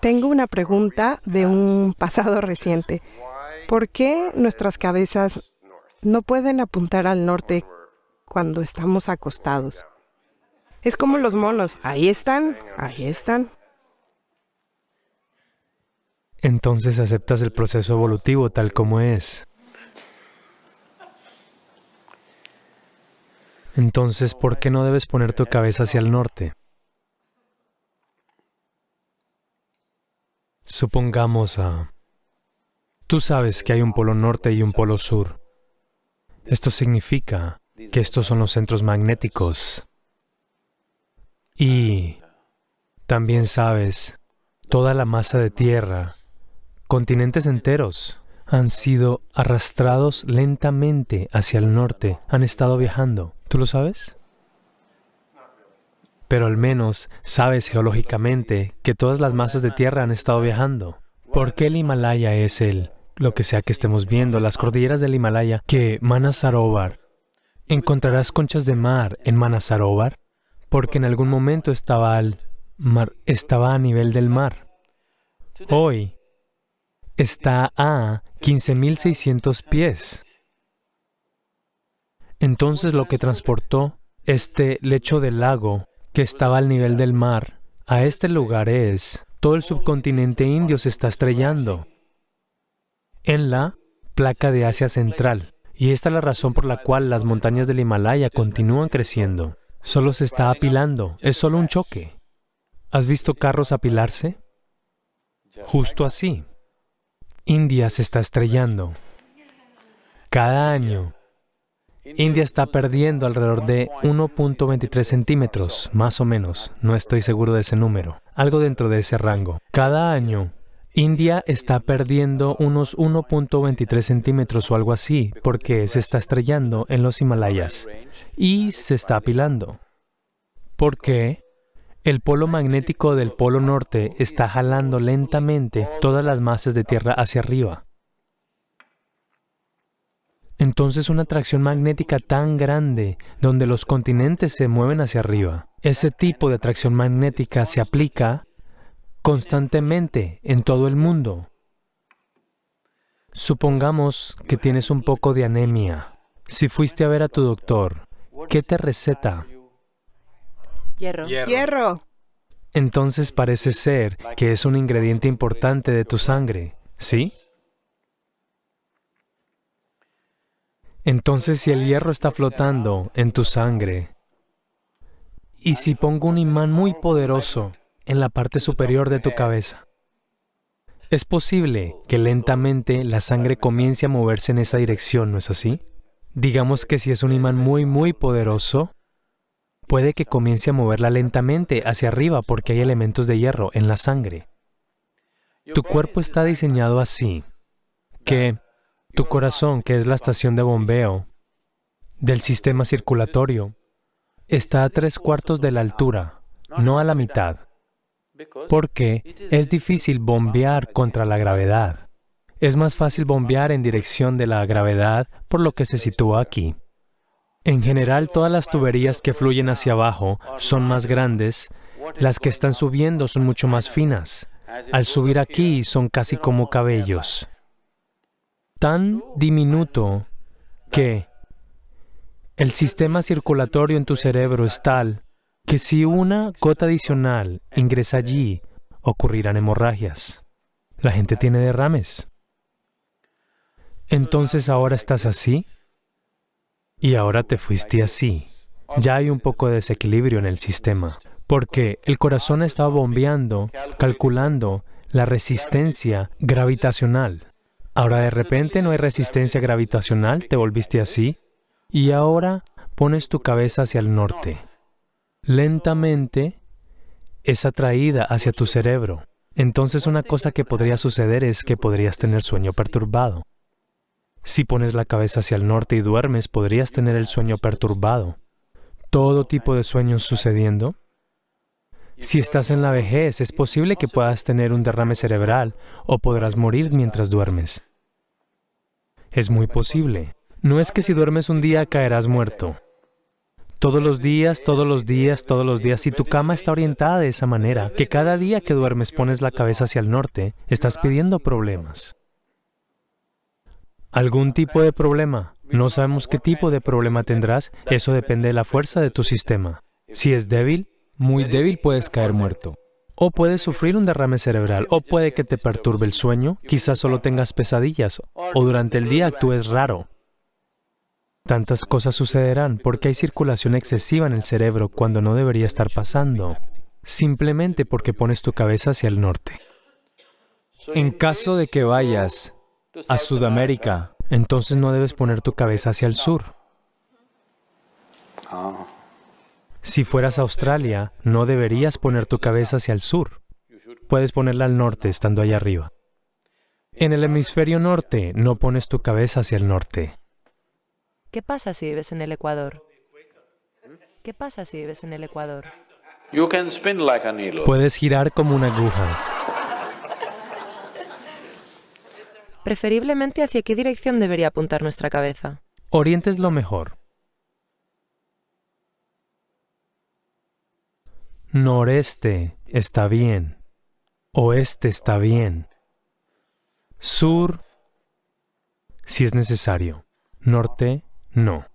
Tengo una pregunta de un pasado reciente. ¿Por qué nuestras cabezas no pueden apuntar al norte cuando estamos acostados? Es como los monos. Ahí están, ahí están. Entonces aceptas el proceso evolutivo tal como es. Entonces, ¿por qué no debes poner tu cabeza hacia el norte? Supongamos a... Tú sabes que hay un polo norte y un polo sur. Esto significa que estos son los centros magnéticos. Y también sabes, toda la masa de tierra, continentes enteros, han sido arrastrados lentamente hacia el norte, han estado viajando. ¿Tú lo sabes? Pero al menos sabes geológicamente que todas las masas de tierra han estado viajando. ¿Por qué el Himalaya es el, lo que sea que estemos viendo, las cordilleras del Himalaya, que Manasarovar? ¿Encontrarás conchas de mar en Manasarovar? Porque en algún momento estaba, al mar, estaba a nivel del mar. Hoy está a 15.600 pies. Entonces lo que transportó este lecho del lago que estaba al nivel del mar, a este lugar es, todo el subcontinente indio se está estrellando en la placa de Asia Central. Y esta es la razón por la cual las montañas del Himalaya continúan creciendo. Solo se está apilando, es solo un choque. ¿Has visto carros apilarse? Justo así. India se está estrellando. Cada año, India está perdiendo alrededor de 1.23 centímetros, más o menos, no estoy seguro de ese número, algo dentro de ese rango. Cada año, India está perdiendo unos 1.23 centímetros o algo así, porque se está estrellando en los Himalayas y se está apilando. ¿Por qué? El polo magnético del polo norte está jalando lentamente todas las masas de tierra hacia arriba. Entonces una atracción magnética tan grande, donde los continentes se mueven hacia arriba, ese tipo de atracción magnética se aplica constantemente en todo el mundo. Supongamos que tienes un poco de anemia. Si fuiste a ver a tu doctor, ¿qué te receta? Hierro. Hierro. Entonces parece ser que es un ingrediente importante de tu sangre, ¿sí? Entonces si el hierro está flotando en tu sangre, y si pongo un imán muy poderoso en la parte superior de tu cabeza, es posible que lentamente la sangre comience a moverse en esa dirección, ¿no es así? Digamos que si es un imán muy, muy poderoso, puede que comience a moverla lentamente hacia arriba porque hay elementos de hierro en la sangre. Tu cuerpo está diseñado así, que tu corazón, que es la estación de bombeo del sistema circulatorio, está a tres cuartos de la altura, no a la mitad, porque es difícil bombear contra la gravedad. Es más fácil bombear en dirección de la gravedad, por lo que se sitúa aquí. En general, todas las tuberías que fluyen hacia abajo son más grandes, las que están subiendo son mucho más finas. Al subir aquí son casi como cabellos tan diminuto que el sistema circulatorio en tu cerebro es tal que si una gota adicional ingresa allí, ocurrirán hemorragias. La gente tiene derrames. Entonces ahora estás así y ahora te fuiste así. Ya hay un poco de desequilibrio en el sistema, porque el corazón estaba bombeando, calculando la resistencia gravitacional. Ahora de repente no hay resistencia gravitacional, te volviste así, y ahora pones tu cabeza hacia el norte. Lentamente es atraída hacia tu cerebro. Entonces una cosa que podría suceder es que podrías tener sueño perturbado. Si pones la cabeza hacia el norte y duermes, podrías tener el sueño perturbado. Todo tipo de sueños sucediendo. Si estás en la vejez, es posible que puedas tener un derrame cerebral o podrás morir mientras duermes. Es muy posible. No es que si duermes un día caerás muerto. Todos los días, todos los días, todos los días. Si tu cama está orientada de esa manera, que cada día que duermes pones la cabeza hacia el norte, estás pidiendo problemas. ¿Algún tipo de problema? No sabemos qué tipo de problema tendrás, eso depende de la fuerza de tu sistema. Si es débil, muy débil puedes caer muerto. O puedes sufrir un derrame cerebral, o puede que te perturbe el sueño, quizás solo tengas pesadillas, o durante el día actúes raro. Tantas cosas sucederán porque hay circulación excesiva en el cerebro cuando no debería estar pasando, simplemente porque pones tu cabeza hacia el norte. En caso de que vayas a Sudamérica, entonces no debes poner tu cabeza hacia el sur. Si fueras a Australia, no deberías poner tu cabeza hacia el sur. Puedes ponerla al norte estando allá arriba. En el hemisferio norte, no pones tu cabeza hacia el norte. ¿Qué pasa si vives en el Ecuador? ¿Qué pasa si vives en el Ecuador? Puedes girar como una aguja. Preferiblemente, ¿hacia qué dirección debería apuntar nuestra cabeza? Oriente es lo mejor. Noreste está bien. Oeste está bien. Sur, si es necesario. Norte, no.